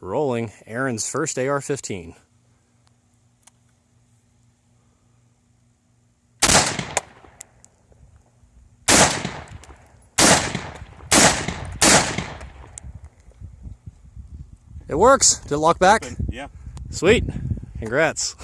Rolling Aaron's first AR-15. It works. Did it lock back? Yeah. Sweet. Congrats.